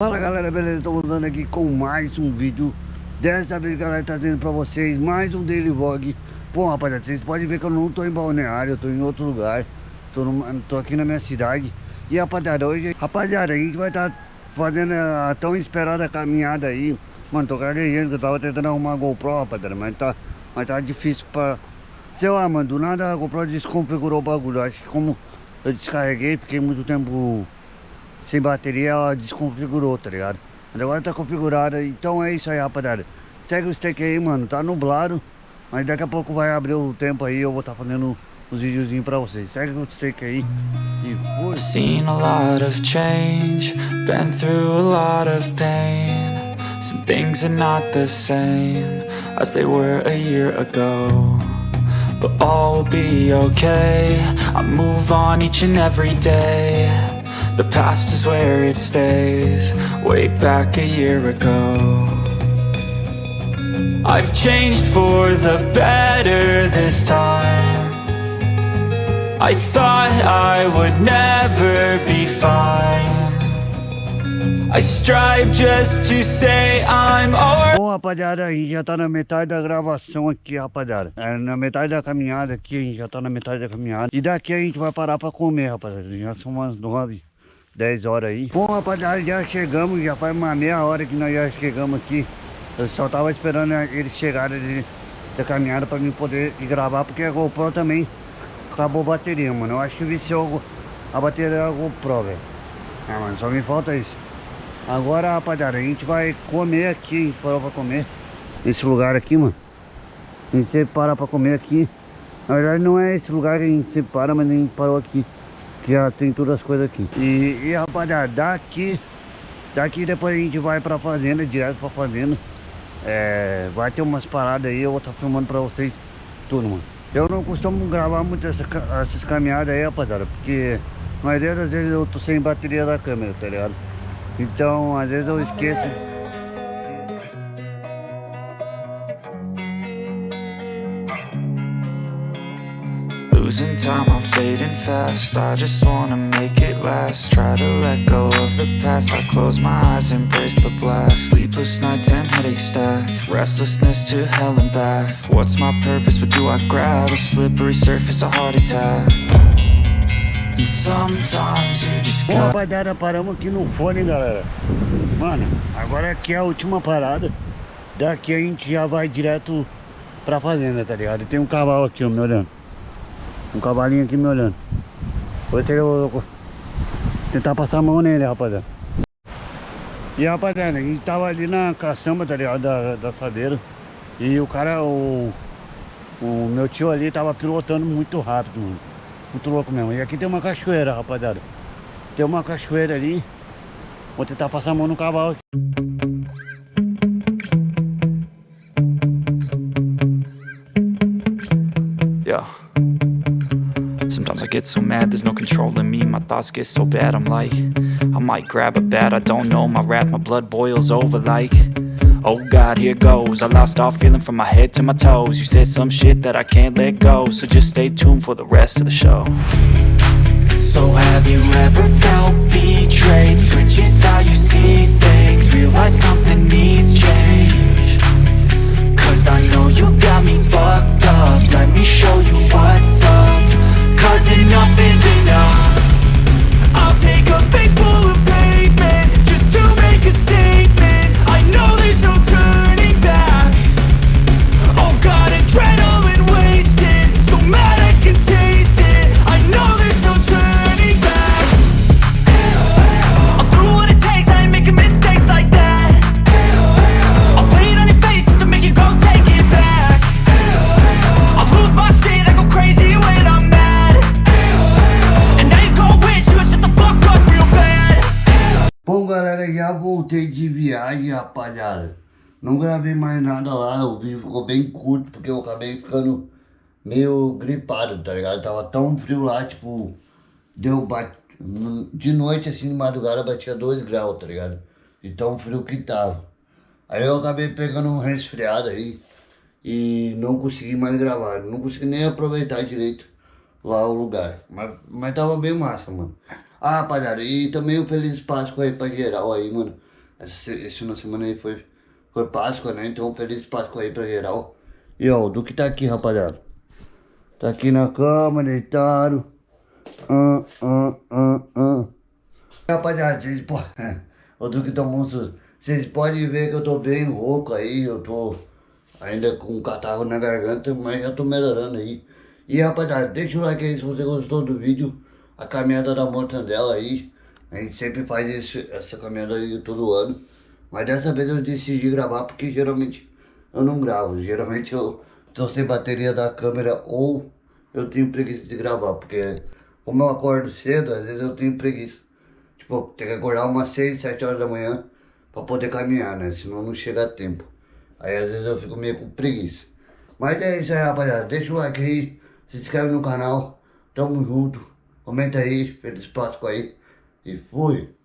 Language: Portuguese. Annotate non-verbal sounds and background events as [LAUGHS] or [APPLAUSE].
Fala galera, beleza? Estou voltando aqui com mais um vídeo. Dessa vez galera, trazendo pra vocês mais um daily vlog. Bom rapaziada, vocês podem ver que eu não tô em Balneário, eu tô em outro lugar. No, tô aqui na minha cidade. E rapaziada, hoje, rapaziada, a gente vai estar tá fazendo a tão esperada caminhada aí. Mano, tô gaguejando que eu tava tentando arrumar a GoPro, rapaziada Mas tá, mas tá difícil pra... Sei lá, mano, do nada a GoPro desconfigurou o bagulho. Acho que como eu descarreguei, fiquei muito tempo sem bateria, ela desconfigurou, tá ligado? Mas agora tá configurada, então é isso aí, rapaziada. Segue o steak aí, mano, tá nublado, mas daqui a pouco vai abrir o tempo aí, eu vou estar tá fazendo os videozinhos pra vocês. Segue o steak aí e fui. Seen a lot of change, been through a lot of pain. Some things are not the same as they were a year ago. But all will be okay, I move on each and every day. The past is where it stays Way back a year ago. I've changed for the better this time. I thought I would never be fine. I strive just to say I'm Bom, rapaziada, a gente já tá na metade da gravação aqui, rapaziada. É, Na metade da caminhada aqui, a gente já tá na metade da caminhada. E daqui a gente vai parar pra comer, rapaziada. Já são umas nove 10 horas aí. Bom, rapaziada, já chegamos, já faz uma meia hora que nós já chegamos aqui. Eu só tava esperando eles chegarem da caminhada pra mim poder gravar, porque a GoPro também acabou a bateria, mano. Eu acho que viciou a bateria da GoPro, velho. Ah, mano, só me falta isso. Agora, rapaziada, a gente vai comer aqui, gente parou pra comer. Nesse lugar aqui, mano. A gente sempre para pra comer aqui. Na verdade não é esse lugar que a gente sempre para, mas a gente parou aqui já tem todas as coisas aqui. E, e rapaziada, daqui, daqui depois a gente vai pra fazenda, direto pra fazenda. É, vai ter umas paradas aí, eu vou estar tá filmando pra vocês tudo, mano. Eu não costumo gravar muito essa, essas caminhadas aí, rapaziada, porque a maioria das vezes eu tô sem bateria da câmera, tá ligado? Então, às vezes eu esqueço Losing time, I'm fading fast. I just wanna make it last. Try to let go of the past. I close my eyes, embrace the black Sleepless nights and headaches stack. Restlessness to hell and back. What's my purpose, what do I grab? A slippery surface, a heart attack. And sometimes you just Bom, rapaziada, paramos aqui no fone, galera. Mano, agora aqui é a última parada. Daqui a gente já vai direto pra fazenda, tá ligado? E tem um cavalo aqui, ó, me olhando um cavalinho aqui me olhando. Vou tentar passar a mão nele, rapaziada. E rapaziada, a gente tava ali na caçamba, tá ligado? Da, da sabeira. E o cara, o, o meu tio ali tava pilotando muito rápido, mano. Muito louco mesmo. E aqui tem uma cachoeira, rapaziada. Tem uma cachoeira ali. Vou tentar passar a mão no cavalo. Yeah. Get so mad, there's no controlling me. My thoughts get so bad, I'm like I might grab a bat, I don't know. My wrath, my blood boils over like Oh God, here goes. I lost all feeling from my head to my toes. You said some shit that I can't let go So just stay tuned for the rest of the show. So have you ever felt betrayed? Switches how you see things Realize something needs change já voltei de viagem rapaziada Não gravei mais nada lá, o vídeo ficou bem curto Porque eu acabei ficando meio gripado, tá ligado? Tava tão frio lá, tipo Deu. De noite assim, de madrugada batia 2 graus, tá ligado? De tão frio que tava Aí eu acabei pegando um resfriado aí E não consegui mais gravar Não consegui nem aproveitar direito lá o lugar Mas, mas tava bem massa, mano ah, rapaziada, e também um feliz Páscoa aí pra geral aí, mano. Essa, de semana aí foi, foi Páscoa, né? Então feliz Páscoa aí pra geral. E ó, o Duque tá aqui, rapaziada. Tá aqui na cama, deitado. Ah, ah, ah, ah. Rapaziada, vocês podem. [LAUGHS] O Duque tomou um susto. Vocês podem ver que eu tô bem rouco aí, eu tô ainda com um catarro na garganta, mas já tô melhorando aí. E rapaziada, deixa o like aí se você gostou do vídeo. A caminhada da mortandela aí. A gente sempre faz esse, essa caminhada aí todo ano. Mas dessa vez eu decidi gravar porque geralmente eu não gravo. Geralmente eu tô sem bateria da câmera ou eu tenho preguiça de gravar. Porque como eu acordo cedo, às vezes eu tenho preguiça. Tipo, tem que acordar umas 6, 7 horas da manhã pra poder caminhar, né? Senão não chega a tempo. Aí às vezes eu fico meio com preguiça. Mas é isso aí, rapaziada. Deixa o like aí, se inscreve no canal. Tamo junto. Comenta aí, feliz Páscoa aí. E fui.